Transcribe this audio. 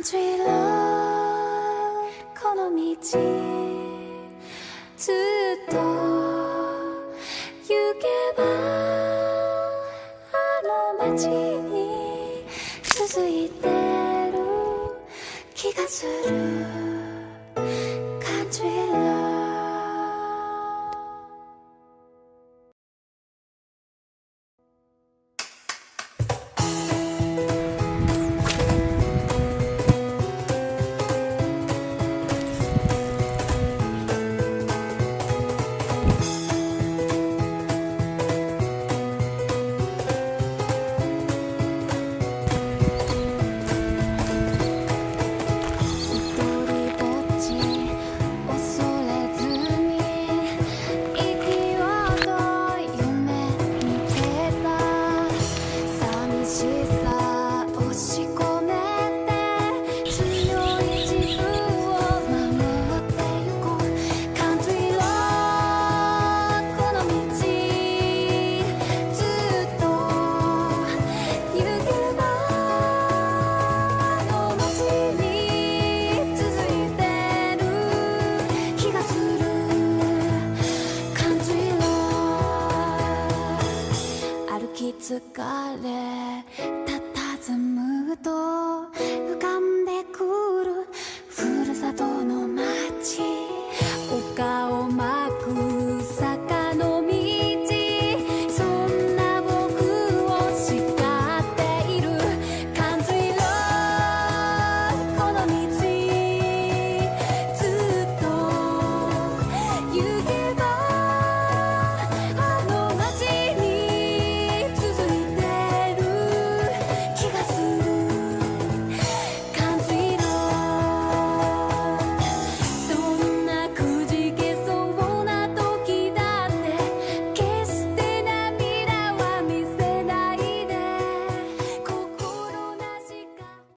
Country Love この道ずっと行けばあの街に続いてる気がする疲れ佇むと